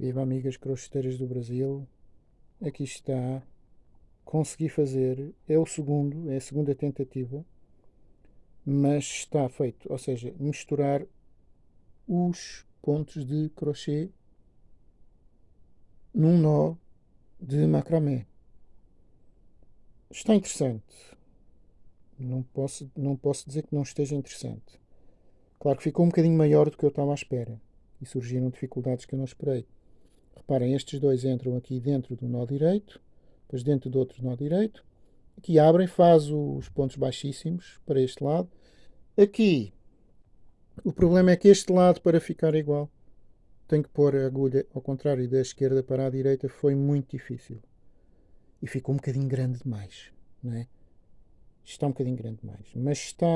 Viva amigas crocheteiras do Brasil. Aqui está. Consegui fazer. É o segundo, é a segunda tentativa. Mas está feito. Ou seja, misturar os pontos de crochê num nó de macramé. Está interessante. Não posso, não posso dizer que não esteja interessante. Claro que ficou um bocadinho maior do que eu estava à espera. E surgiram dificuldades que eu não esperei. Reparem, estes dois entram aqui dentro do nó direito, depois dentro do outro nó direito. Aqui abrem, faz os pontos baixíssimos para este lado. Aqui, o problema é que este lado, para ficar igual, tenho que pôr a agulha ao contrário da esquerda para a direita. Foi muito difícil e ficou um bocadinho grande demais, não é? Está um bocadinho grande demais, mas está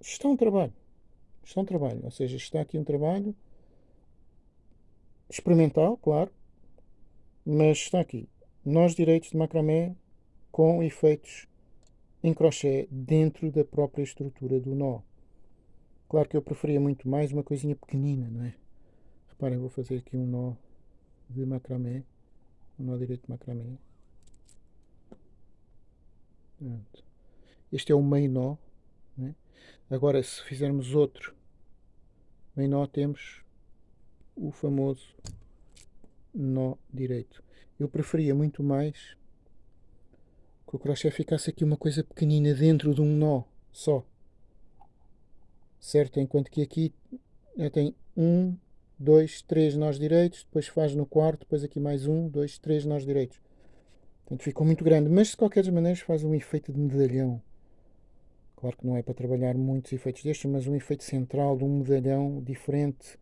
está um trabalho, está um trabalho, ou seja, está aqui um trabalho experimental, claro, mas está aqui nós direitos de macramé com efeitos em crochê dentro da própria estrutura do nó. Claro que eu preferia muito mais uma coisinha pequenina, não é? Reparem, vou fazer aqui um nó de macramé o nó direito de macramê. Pronto. Este é o meio nó. Né? Agora, se fizermos outro meio nó, temos o famoso nó direito. Eu preferia muito mais que o crochê ficasse aqui uma coisa pequenina dentro de um nó só. Certo? Enquanto que aqui já tem um, dois, três nós direitos, depois faz no quarto, depois aqui mais um, dois, três nós direitos. Portanto, ficou muito grande, mas de qualquer maneira faz um efeito de medalhão. Claro que não é para trabalhar muitos efeitos destes, mas um efeito central de um medalhão diferente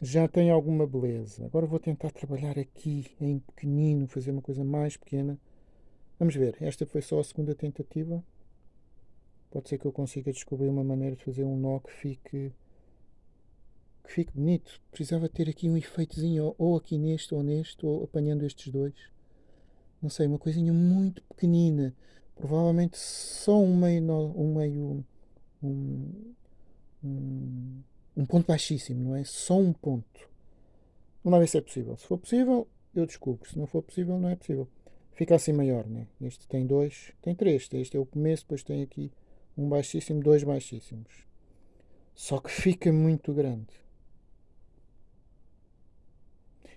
já tem alguma beleza. Agora vou tentar trabalhar aqui em pequenino, fazer uma coisa mais pequena. Vamos ver, esta foi só a segunda tentativa. Pode ser que eu consiga descobrir uma maneira de fazer um nó que fique que fique bonito. Precisava ter aqui um efeitozinho, ou aqui neste ou neste, ou apanhando estes dois. Não sei, uma coisinha muito pequenina. Provavelmente só um meio, um meio, um, um, um ponto baixíssimo, não é? Só um ponto. Vamos lá ver se é possível. Se for possível, eu desculpo. Se não for possível, não é possível. Fica assim maior, né? Este tem dois, tem três. Este é o começo, depois tem aqui um baixíssimo, dois baixíssimos. Só que fica muito grande.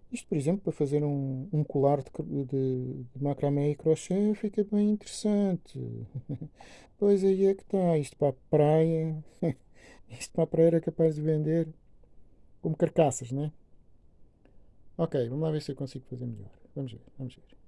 Isto, por exemplo, para fazer um, um colar de, de, de macramé e crochê fica bem interessante. pois aí é que está. Isto para a praia. Isto para a praia era capaz de vender como carcaças, né? Ok, vamos lá ver se eu consigo fazer melhor. Vamos ver, vamos ver.